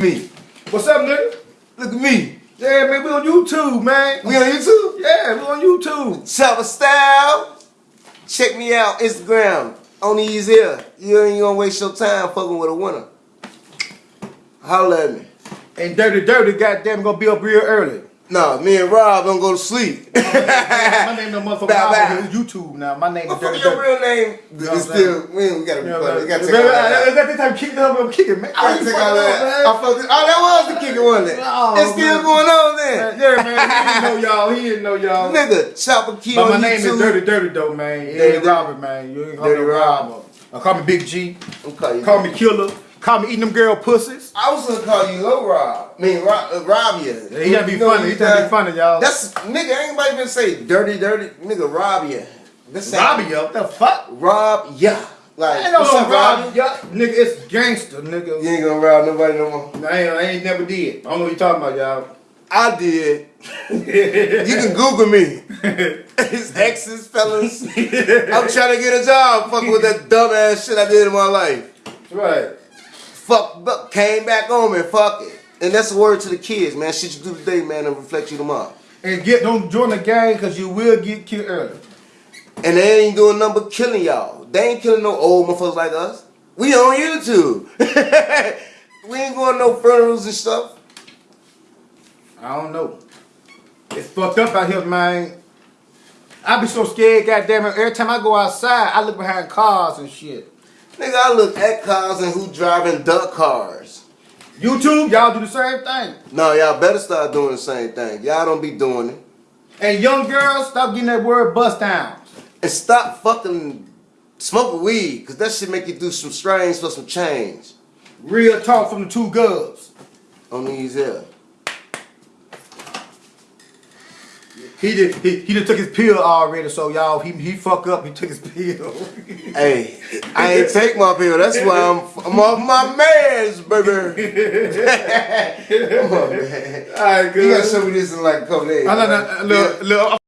Me. What's up, nigga? Look at me. Yeah, man, we on YouTube, man. We on YouTube? Yeah, we on YouTube. Chopper Style. Check me out. Instagram. On these here. You ain't gonna waste your time fucking with a winner. Holla at me. And Dirty Dirty, goddamn, gonna be up real early. Nah, me and Rob don't go to sleep. My name no motherfucker. Rob, it's YouTube now. My name is Dirty your real name? You know It's still, we, we gotta be funny. We gotta take all that the time kicking up? I'm kicking, man. I You take all that. man. I fucked it. Oh, that was the kicker, wasn't it? Oh, it's still man. going on then. Yeah, man. He didn't know y'all. He didn't know y'all. Nigga, Chopper Key But my on name is Dirty Dirty though, man. It Dirty ain't Robert, man. You ain't call me Rob. Robert. Uh, call me Big G. Call me Killer. Call me eating them girl pussies. I was gonna call you Low Rob. I mean, Rob, uh, Rob you. Yeah, he gotta be You know funny. He you gotta be funny, y'all. That's nigga. Ain't nobody gonna say dirty, dirty. Nigga, Rob you. That's Robbie, yo. What the fuck? Rob yeah. Like I ain't no what's up, Rob. Rob? Yeah, nigga, it's gangster, nigga. You ain't gonna rob nobody no more. I ain't, I ain't never did. I don't know what you talking about, y'all. I did. You can Google me. His exes, fellas. I'm trying to get a job fucking with that dumb ass shit I did in my life. right. Fuck, but came back home and fuck it. And that's a word to the kids, man. Shit you do today, man, and reflect you tomorrow. And get don't join the gang because you will get killed early. And they ain't doing nothing but killing y'all. They ain't killing no old motherfuckers like us. We on YouTube. we ain't going no funerals and stuff. I don't know. It's fucked up out here, man. I be so scared, goddamn it. Every time I go outside, I look behind cars and shit. Nigga, I look at cars and who driving duck cars. YouTube, y'all do the same thing. No, y'all better start doing the same thing. Y'all don't be doing it. And young girls, stop getting that word bust downs. And stop fucking smoking weed, cause that shit make you do some strange for some change. Real talk from the two gubs. On these here. He did. He, he done took his pill already, so y'all, he he fuck up. He took his pill. Hey, I ain't take my pill. That's why I'm I'm off my meds, baby. Come on, man. All right, You gotta show me this in like a couple days. I man. that little, little